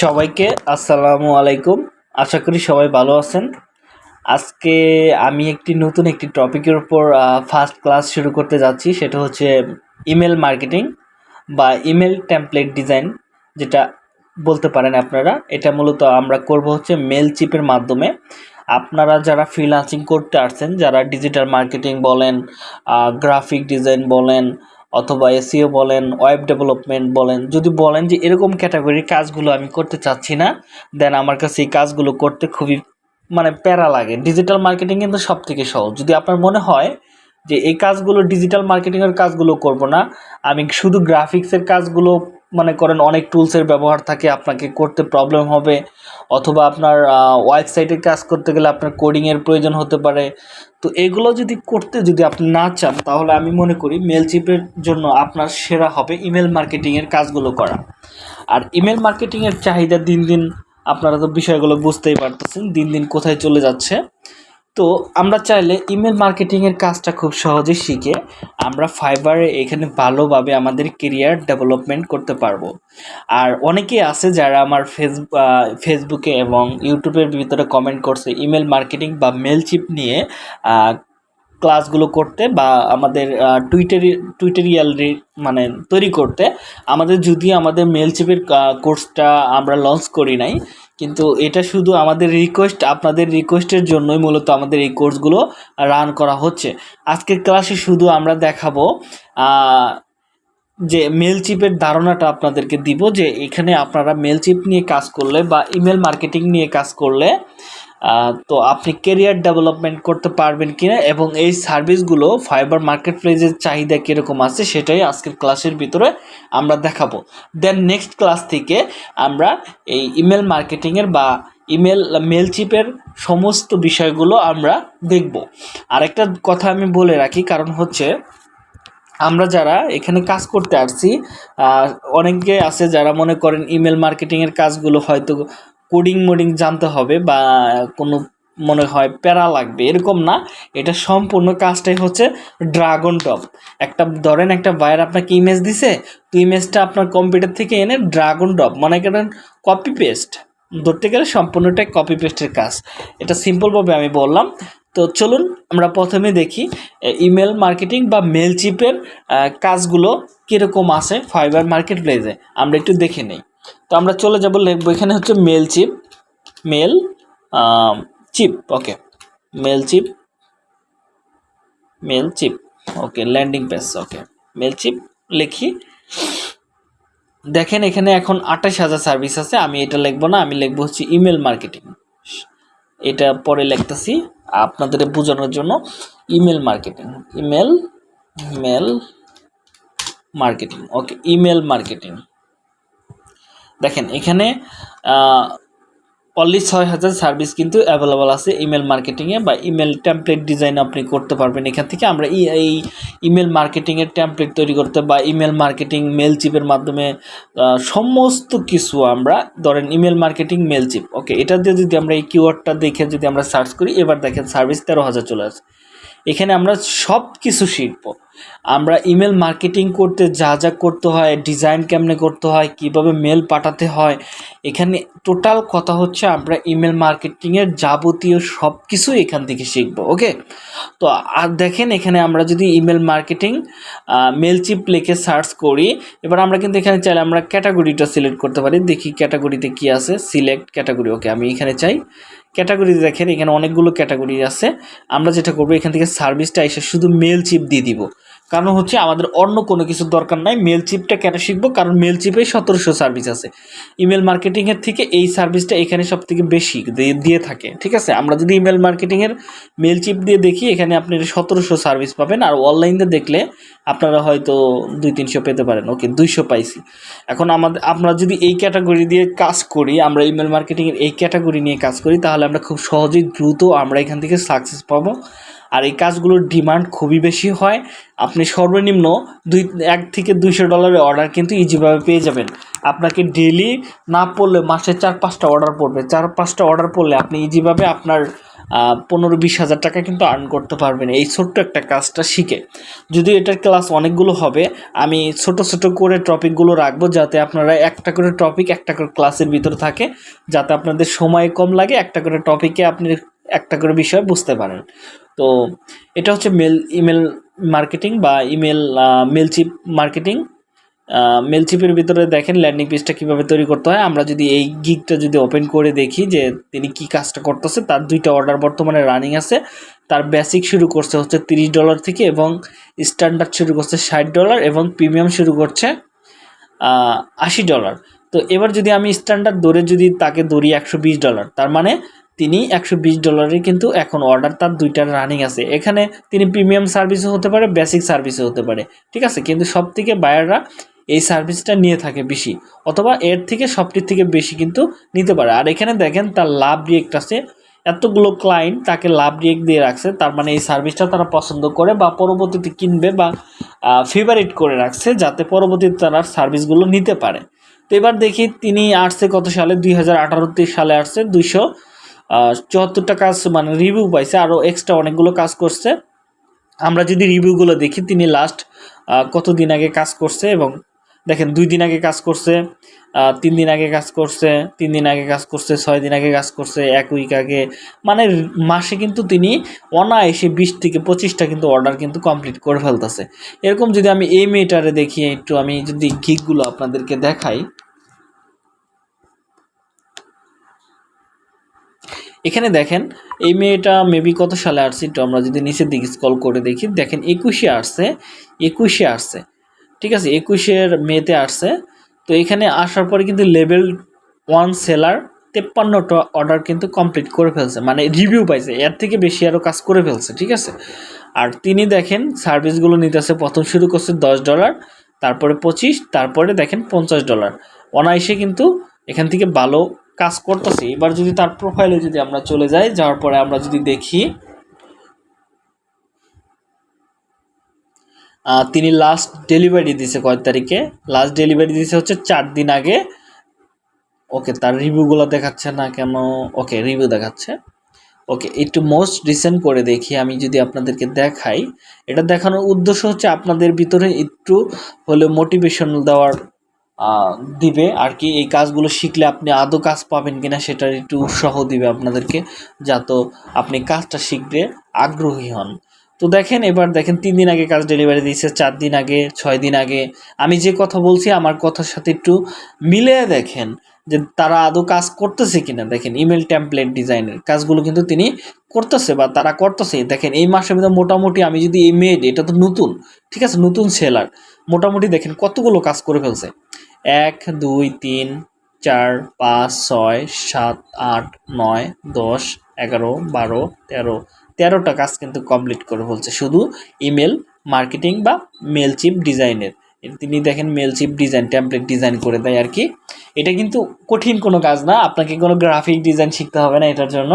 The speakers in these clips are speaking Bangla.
সবাইকে আসসালামু আলাইকুম। আশা করি সবাই ভালো আছেন। আজকে আমি একটি নতুন একটি টপিকের উপর ফার্স্ট ক্লাস শুরু করতে যাচ্ছি। সেটা হচ্ছে ইমেল মার্কেটিং বা ইমেল টেমপ্লেট ডিজাইন যেটা বলতে পারেন আপনারা। এটা মূলত আমরা করব হচ্ছে মেল চিপের মাধ্যমে। আপনারা যারা ফ্রিলান্সিং করতে আসছেন, যারা ডিজিটাল মার্কেটিং বলেন গ্রাফিক ডিজাইন বলেন অথবা এসিও বলেন ওয়েব ডেভেলপমেন্ট বলেন, যদি বলেন যে এরকম ক্যাটাগরির কাজগুলো আমি করতে চাচ্ছি না দেন আমার কাছে এই কাজগুলো করতে খুবই মানে প্যারা লাগে। ডিজিটাল মার্কেটিং কিন্তু সব থেকে সহজ। যদি আপনার মনে হয় যে এই কাজগুলো ডিজিটাল মার্কেটিংয়ের কাজগুলো করব না, আমি শুধু গ্রাফিক্সের কাজগুলো মনে করেন অনেক টুলসের ব্যবহার থাকে, আপনাকে করতে প্রবলেম হবে, অথবা আপনার ওয়েবসাইটে কাজ করতে গেলে আপনার কোডিংয়ের প্রয়োজন হতে পারে। তো এগুলো যদি করতে যদি আপনি না চান, তাহলে আমি মনে করি মেল চিপের জন্য আপনার সেরা হবে ইমেল মার্কেটিংয়ের কাজগুলো করা। আর ইমেল মার্কেটিংয়ের চাহিদা দিন দিন, আপনারা তো বিষয়গুলো বুঝতেই পারতেছেন, দিন দিন কোথায় চলে যাচ্ছে। তো আমরা চাইলে ইমেল মার্কেটিংয়ের কাজটা খুব সহজে শিখে আমরা ফাইবারে এখানে ভালোভাবে আমাদের কেরিয়ার ডেভেলপমেন্ট করতে পারব। আর অনেকেই আছে যারা আমার ফেস ফেসবুকে এবং ইউটিউবের ভিতরে কমেন্ট করছে ইমেল মার্কেটিং বা মেলচিপ নিয়ে ক্লাসগুলো করতে বা আমাদের টুইটারি টুইটারিয়াল মানে তৈরি করতে। আমাদের যদি আমাদের মেলচিপের কোর্সটা আমরা লঞ্চ করি নাই কিন্তু এটা শুধু আমাদের রিকোয়েস্ট আপনাদের রিকোয়েস্টের জন্যই মূলত আমাদের এই কোর্সগুলো রান করা হচ্ছে। আজকের ক্লাসে শুধু আমরা দেখাবো যে মেল চিপের ধারণাটা আপনাদেরকে দিব যে এখানে আপনারা মেল চিপ নিয়ে কাজ করলে বা ইমেল মার্কেটিং নিয়ে কাজ করলে তো আপনি কেরিয়ার ডেভেলপমেন্ট করতে পারবেন কিনা এবং এই সার্ভিসগুলো ফাইবার মার্কেট প্লেসের চাহিদা কীরকম আছে সেটাই আজকের ক্লাসের ভিতরে আমরা দেখাবো। দেন নেক্সট ক্লাস থেকে আমরা এই ইমেল মার্কেটিংয়ের বা ইমেল মেল চিপের সমস্ত বিষয়গুলো আমরা দেখব। আরেকটা কথা আমি বলে রাখি, কারণ হচ্ছে আমরা যারা এখানে কাজ করতে আসছি অনেকে আছে যারা মনে করেন ইমেল মার্কেটিংয়ের কাজগুলো হয়তো কোডিং মোডিং জানতে হবে বা কোনো মনে হয় প্যারা লাগবে, এরকম না। এটা সম্পূর্ণ কাজটাই হচ্ছে ড্রাগন টপ একটা ধরেন একটা বায়ার আপনাকে ইমেজ দিছে, তো ইমেজটা আপনার কম্পিউটার থেকে এনে ড্রাগন টপ মনে করেন কপি পেস্ট ধরতে গেলে সম্পূর্ণটাই কপি পেস্টের কাজ। এটা সিম্পলভাবে আমি বললাম। তো চলুন আমরা প্রথমে দেখি ইমেল মার্কেটিং বা মেল চিপের কাজগুলো কীরকম আছে ফাইবার মার্কেট প্লেসে আমরা একটু দেখে নিই। তো আমরা চলে যাব লিখব, এখানে হচ্ছে Mailchimp Mailchimp okay Mailchimp Mailchimp okay landing page okay Mailchimp লিখি। দেখেন এখানে এখন আঠাশ হাজার সার্ভিস আছে, আমি এটা লিখব না, আমি লিখব হচ্ছে ইমেল মার্কেটিং এটা পরে লিখতেছি আপনাদের বোঝানোর জন্য। Email marketing email mail marketing okay email marketing দেখেন, এখানে অনলি ছয় হাজার সার্ভিস কিন্তু অ্যাভেলেবল আছে ইমেল মার্কেটিংয়ে বা ইমেল টেমপ্লেট ডিজাইন আপনি করতে পারবেন এখান থেকে। আমরা এই ইমেল মার্কেটিংয়ের টেমপ্লেট তৈরি করতে বা ইমেল মার্কেটিং মেল চিপের মাধ্যমে সমস্ত কিছু আমরা ধরেন email marketing Mailchimp okay এটা দিয়ে যদি আমরা এই কিওয়ার্ডটা দেখে যদি আমরা সার্চ করি, এবার দেখেন সার্ভিস তেরো হাজার চলে আসে। এখানে আমরা সব কিছু শিখব। আমরা ইমেল মার্কেটিং করতে যা যা করতে হয় ডিজাইন কেমনে করতে হয়, কীভাবে মেল পাঠাতে হয়, এখানে টোটাল কথা হচ্ছে আমরা ইমেল মার্কেটিংয়ের যাবতীয় সব কিছু এখান থেকে শিখব ওকে তো আর দেখেন এখানে আমরা যদি ইমেল মার্কেটিং মেল চিপ লিখে সার্চ করি, এবার আমরা কিন্তু এখানে চাইলে আমরা ক্যাটাগরিটা সিলেক্ট করতে পারি। দেখি ক্যাটাগরিতে কি আছে সিলেক্ট ক্যাটাগরি ওকে আমি এখানে চাই ক্যাটাগরি দেখেন এখানে অনেকগুলো ক্যাটাগরি আছে। আমরা যেটা করব এখান থেকে সার্ভিসটা এসে শুধু মেল চিপ দিয়ে দিব। কারণ হচ্ছে আমাদের অন্য কোনো কিছুর দরকার নাই। মেল চিপটা কেন শিখব? কারণ মেল চিপে সতেরোশো সার্ভিস আছে। ইমেল মার্কেটিংয়ের থেকে এই সার্ভিসটা এখানে সব থেকে বেশি দিয়ে থাকে, ঠিক আছে? আমরা যদি ইমেল মার্কেটিংয়ের মেল চিপ দিয়ে দেখি, এখানে আপনি সতেরোশো সার্ভিস পাবেন। আর অনলাইনে দেখলে আপনারা হয়তো দুই, তিনশো পেতে পারেন। ওকে, দুইশো পাইছি। এখন আমাদের আমরা যদি এই ক্যাটাগরি দিয়ে কাজ করি, আমরা ইমেল মার্কেটিংয়ের এই ক্যাটাগরি নিয়ে কাজ করি, তাহলে আমরা খুব সহজেই দ্রুত আমরা এখান থেকে সাকসেস পাবো। আর এই কাজগুলোর ডিমান্ড খুবই বেশি হয়। আপনি সর্বনিম্ন দুই, এক থেকে দুইশো ডলারের অর্ডার কিন্তু ইজিভাবে পেয়ে যাবেন। আপনাকে ডেলি না পড়লে মাসে চার, পাঁচটা অর্ডার পড়বে। চার, পাঁচটা অর্ডার পড়লে আপনি ইজিভাবে আপনার পনেরো, বিশ হাজার টাকা কিন্তু আর্ন করতে পারবেন। এই ছোট্ট একটা কাজটা শিখে। যদি এটার ক্লাস অনেকগুলো হবে, আমি ছোট ছোট করে টপিকগুলো রাখব যাতে আপনারা একটা করে টপিক একটা করে ক্লাসের ভিতরে থাকে, যাতে আপনাদের সময় কম লাগে, একটা করে টপিকে আপনি একটা করে বিষয় বুঝতে পারেন। তো এটা হচ্ছে মেল ইমেল মার্কেটিং বা ইমেল মেলচিপ মার্কেটিং মেলচিপের ভিতরে দেখেন ল্যান্ডিং পেজটা কীভাবে তৈরি করতে হয়। আমরা যদি এই গিকটা যদি ওপেন করে দেখি যে তিনি কি কাজটা করতেছে, তার দুইটা অর্ডার বর্তমানে রানিং আছে। তার বেসিক শুরু করছে হচ্ছে তিরিশ ডলার থেকে এবং স্ট্যান্ডার্ড শুরু করছে ষাট ডলার এবং প্রিমিয়াম শুরু করছে আশি ডলার তো এবার যদি আমি স্ট্যান্ডার্ড দরে যদি তাকে ধরি একশো ডলার তার মানে তিনি একশো বিশ ডলারে কিন্তু এখন অর্ডার তার দুইটা রানিং আছে। এখানে তিনি প্রিমিয়াম সার্ভিসও হতে পারে বেসিক সার্ভিসও হতে পারে। ঠিক আছে? কিন্তু সব থেকে বায়াররা এই সার্ভিসটা নিয়ে থাকে বেশি। অথবা এর থেকে সবটির থেকে বেশি কিন্তু নিতে পারে। আর এখানে দেখেন, তার লাভ রিয়েক্ট আছে। এতগুলো ক্লায়েন্ট তাকে লাভ রিয়েক্ট দিয়ে রাখছে। তার মানে এই সার্ভিসটা তারা পছন্দ করে বা পরবর্তীতে কিনবে বা ফেভারিট করে রাখছে যাতে পরবর্তীতে তারা সার্ভিসগুলো নিতে পারে। তো এবার দেখি, তিনি আসছে কত সালে? দুই হাজার সালে আসছে দুইশো চুয়াত্তরটা কাজ মানে রিভিউ পাইছে আরও এক্সট্রা অনেকগুলো কাজ করছে। আমরা যদি রিভিউগুলো দেখি, তিনি লাস্ট কতদিন আগে কাজ করছে এবং দেখেন, দুই দিন আগে কাজ করছে তিন দিন আগে কাজ করছে, তিন দিন আগে কাজ করছে, ছয় দিন আগে কাজ করছে, এক উইক আগে। মানে মাসে কিন্তু তিনি অনায়াসে বিশ থেকে পঁচিশটা কিন্তু অর্ডার কিন্তু কমপ্লিট করে ফেলতেছে। এরকম যদি আমি এই মেয়েটারে দেখি, একটু আমি যদি গিকগুলো আপনাদেরকে দেখাই এখানে দেখেন, এই মেয়েটা মেবি কত সালে আসছে একটু আমরা যদি নিচের দিকে স্কল করে দেখি। দেখেন, একুশে আসছে একুশে আসছে, ঠিক আছে? একুশের মেতে আসছে। তো এখানে আসার পরে কিন্তু লেভেল ওয়ান সেলার তেপ্পান্নটা অর্ডার কিন্তু কমপ্লিট করে ফেলছে মানে রিভিউ পাইছে, এর থেকে বেশি আরও কাজ করে ফেলছে, ঠিক আছে? আর তিনি দেখেন সার্ভিসগুলো নিতেছে, প্রথম শুরু করছে দশ ডলার তারপরে পঁচিশ, তারপরে দেখেন পঞ্চাশ ডলার অনায়াসে কিন্তু এখান থেকে ভালো কাজ করতেছি, এবার যদি তার প্রোফাইলে যদি আমরা চলে যাই, যাওয়ার পরে আমরা যদি দেখি তিনি লাস্ট ডেলিভারি দিছে কয় তারিখে? লাস্ট ডেলিভারি দিছে হচ্ছে চার দিন আগে। ওকে, তার রিভিউগুলো দেখাচ্ছে না কেন? ওকে রিভিউ দেখাচ্ছে। ওকে, একটু মোস্ট রিসেন্ট করে দেখি, আমি যদি আপনাদেরকে দেখাই। এটা দেখানোর উদ্দেশ্য হচ্ছে আপনাদের ভিতরে একটু হলে মোটিভেশন দেওয়ার দিবে আর কি, এই কাজগুলো শিখলে আপনি আদৌ কাজ পাবেন কিনা সেটার একটু উৎসাহ দিবে আপনাদেরকে, যাতে আপনি কাজটা শিখতে আগ্রহী হন। তো দেখেন, এবার দেখেন, তিন দিন আগে কাজ ডেলিভারি দিয়েছে, চার দিন আগে, ছয় দিন আগে। আমি যে কথা বলছি, আমার কথার সাথে একটু মিলে দেখেন যে তারা আদৌ কাজ করতেছে কিনা। দেখেন ইমেল টেমপ্লেট ডিজাইনের কাজগুলো কিন্তু তিনি করতেছে বা তারা করতেছে। দেখেন, এই মাসের মধ্যে মোটামুটি আমি যদি এই মেড এটা তো নতুন, ঠিক আছে? নতুন সেলার মোটামুটি দেখেন, কতগুলো কাজ করে ফেলছে। এক, দুই, তিন, চার, পাঁচ, ছয়, সাত, আট, নয়, দশ, এগারো, বারো, তেরো। তেরোটা কাজ কিন্তু কমপ্লিট করে ফেলছে। শুধু ইমেল মার্কেটিং বা মেল চিপ ডিজাইনের তিনি দেখেন Mailchimp design template design করে দেয় আর কি। এটা কিন্তু কঠিন কোনো কাজ না। আপনাকে কোনো গ্রাফিক ডিজাইন শিখতে হবে না এটার জন্য।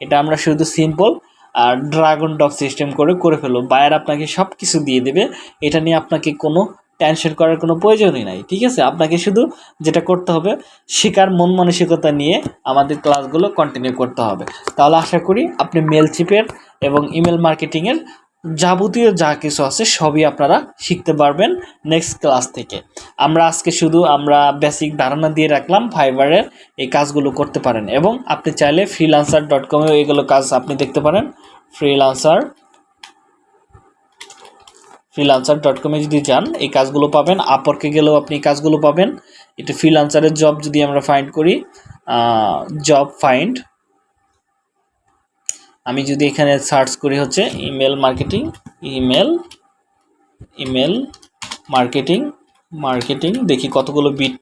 এটা আমরা শুধু সিম্পল আর ড্রাগন ডক সিস্টেম করে করে ফেলো বায়ার আপনাকে সব কিছু দিয়ে দেবে। এটা নিয়ে আপনাকে কোনো টেনশন করার কোনো প্রয়োজনই নাই, ঠিক আছে? আপনাকে শুধু যেটা করতে হবে শেখার মন মানসিকতা নিয়ে আমাদের ক্লাসগুলো কন্টিনিউ করতে হবে। তাহলে আশা করি আপনি মেল চিপের এবং ইমেল মার্কেটিংয়ের যাবতীয় যা কিছু আছে সবই আপনারা শিখতে পারবেন নেক্সট ক্লাস থেকে। আমরা আজকে শুধু আমরা বেসিক ধারণা দিয়ে রাখলাম ফাইবারের এই কাজগুলো করতে পারেন এবং আপনি চাইলে ফ্রিলান্সার ডট কমেও এগুলো কাজ আপনি দেখতে পারেন। ফ্রিলান্সার ফ্রিলান্সার ডট কমে যদি যান, এই কাজগুলো পাবেন। আপরকে গেলেও আপনি কাজগুলো পাবেন। একটু ফ্রিলান্সারের জব যদি আমরা ফাইন্ড করি জব ফাইন্ড আমি যদি এখানে সার্চ করি হচ্ছে email marketing email email marketing marketing দেখি কতগুলো বিট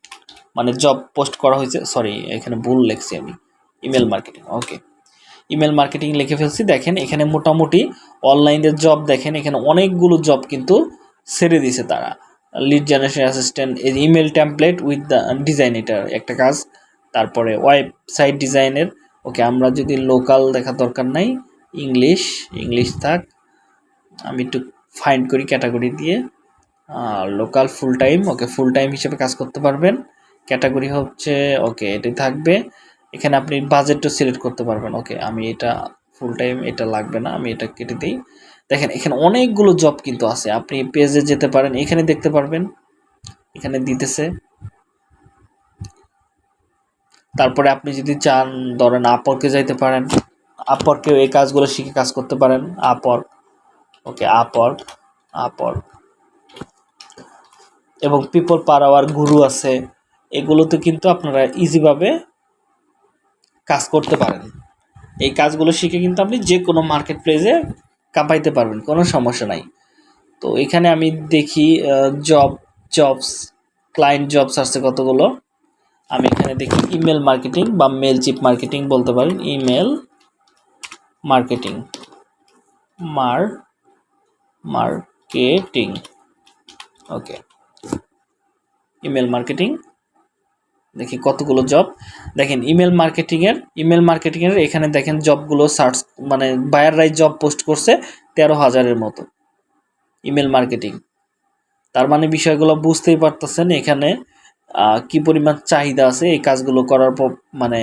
মানে জব পোস্ট করা হয়েছে। সরি এখানে ভুল লেখছি আমি। Email marketing okay email marketing লিখে ফেলছি। দেখেন, এখানে মোটামুটি অনলাইনের জব দেখেন, এখানে অনেকগুলো জব কিন্তু ছেড়ে দিছে তারা। লিড জেনারেশন অ্যাসিস্ট্যান্ট এই email template with the design এটার একটা কাজ, তারপরে ওয়েবসাইট ডিজাইনের ওকে আমরা যদি লোকাল দেখা দরকার নাই ইংলিশ ইংলিশ থাক, আমি একটু ফাইন্ড করি ক্যাটাগরি দিয়ে local full time okay full time হিসেবে কাজ করতে পারবেন। ক্যাটাগরি হচ্ছে, ওকে, এটাই থাকবে। এখানে আপনি বাজেটও সিলেক্ট করতে পারবেন। ওকে আমি এটা ফুল টাইম এটা লাগবে না, আমি এটা কেটে দিই। দেখেন, এখানে অনেকগুলো জব কিন্তু আছে। আপনি পেজে যেতে পারেন, এখানে দেখতে পারবেন। এখানে দিতেছে। তারপরে আপনি যদি চান, ধরেন আপরকে যাইতে পারেন। আপরকেও এই কাজগুলো শিখে কাজ করতে পারেন। আপর ওকে আপর আপর এবং পিপল পার আওয়ার গুরু আছে। এগুলোতে কিন্তু আপনারা ইজিভাবে কাজ করতে পারেন। এই কাজগুলো শিখে কিন্তু আপনি যে কোনো মার্কেট প্লেসে কাঁপাইতে পারবেন, কোনো সমস্যা নাই। তো এখানে আমি দেখি জব জবস ক্লায়েন্ট জবস আসছে কতগুলো। আমি এখানে দেখি ইমেল মার্কেটিং বা মেল চিপ মার্কেটিং বলতে পারেন। ইমেল মার্কেটিং মার মার্কেটিং ওকে ইমেল মার্কেটিং দেখি কতগুলো জব দেখেন ইমেল মার্কেটিংয়ের ইমেল মার্কেটিংয়ের এখানে দেখেন জবগুলো সার্চ মানে বায়াররাই জব পোস্ট করছে তেরো হাজারের মতো। ইমেল মার্কেটিং তার মানে বিষয়গুলো বুঝতেই পারতেছেন এখানে কি পরিমাণ চাহিদা আছে, এই কাজগুলো করার পর মানে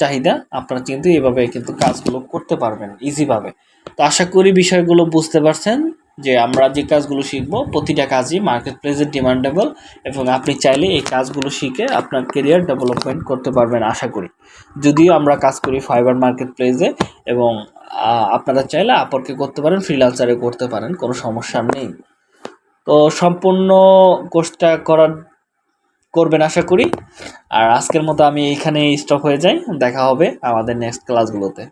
চাহিদা, আপনারা কিন্তু এভাবে কিন্তু কাজগুলো করতে পারবেন ইজিভাবে তো আশা করি বিষয়গুলো বুঝতে পারছেন। যে আমরা যে কাজগুলো শিখব, প্রতিটা কাজই মার্কেট প্লেসে ডিমান্ডেবল এবং আপনি চাইলে এই কাজগুলো শিখে আপনার কেরিয়ার ডেভেলপমেন্ট করতে পারবেন আশা করি। যদিও আমরা কাজ করি ফাইবার মার্কেট প্লেসে এবং আপনারা চাইলে আপরকে করতে পারেন ফ্রিলান্সারে করতে পারেন, কোনো সমস্যা নেই। তো সম্পূর্ণ কোর্সটা করার, করবেন আশা করি। আর আজকের মতো আমি এইখানে স্টপ হয়ে যাই। দেখা হবে আমাদের নেক্সট ক্লাসগুলোতে